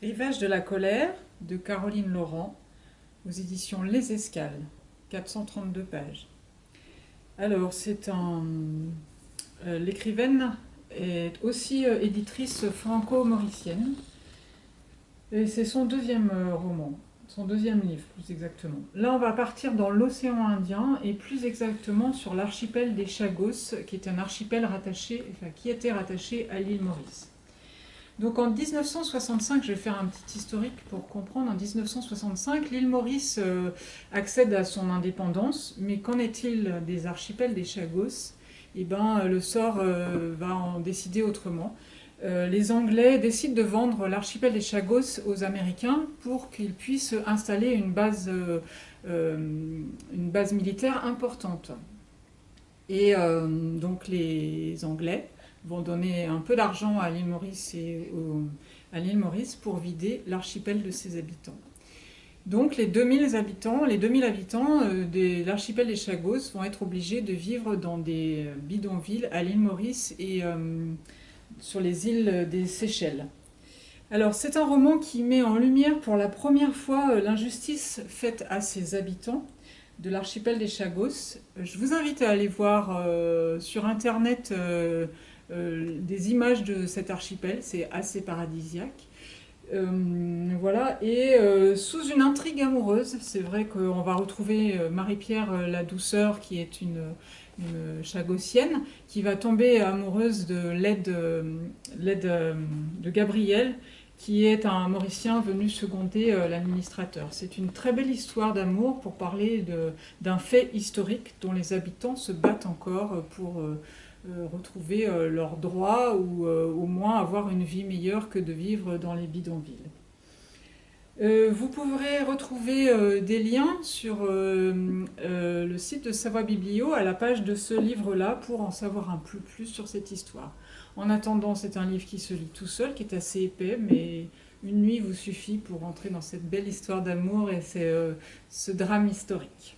Rivage de la colère de Caroline Laurent aux éditions Les Escales, 432 pages. Alors, c'est un. Euh, l'écrivaine est aussi euh, éditrice franco-mauricienne. Et c'est son deuxième euh, roman, son deuxième livre plus exactement. Là, on va partir dans l'océan Indien et plus exactement sur l'archipel des Chagos, qui est un archipel rattaché, enfin, qui était rattaché à l'île Maurice. Donc en 1965, je vais faire un petit historique pour comprendre, en 1965, l'île Maurice euh, accède à son indépendance, mais qu'en est-il des archipels des Chagos? Eh bien, le sort euh, va en décider autrement. Euh, les Anglais décident de vendre l'archipel des Chagos aux Américains pour qu'ils puissent installer une base, une base militaire importante. Et donc les Anglais vont donner un peu d'argent à l'île Maurice et Maurice pour vider l'archipel de ses habitants. Donc les 2000 habitants, les 2000 habitants euh, de l'archipel des Chagos vont être obligés de vivre dans des bidonvilles à l'île Maurice et euh, sur les îles des Seychelles. Alors c'est un roman qui met en lumière pour la première fois euh, l'injustice faite à ses habitants de l'archipel des Chagos. Je vous invite à aller voir sur internet euh, des images de cet archipel, c'est assez paradisiaque. Euh, voilà, et euh, sous une intrigue amoureuse, c'est vrai qu'on va retrouver Marie-Pierre la douceur, qui est une, chagossienne, qui va tomber amoureuse de l'aide de Gabriel, qui est un Mauricien venu seconder l'administrateur. C'est une très belle histoire d'amour pour parler d'un fait historique dont les habitants se battent encore pour euh, retrouver euh, leurs droits ou euh, au moins avoir une vie meilleure que de vivre dans les bidonvilles. vous pourrez retrouver des liens sur le site de Savoie Biblio à la page de ce livre-là pour en savoir un peu plus sur cette histoire. En attendant, c'est un livre qui se lit tout seul, qui est assez épais, mais une nuit vous suffit pour entrer dans cette belle histoire d'amour et ce drame historique.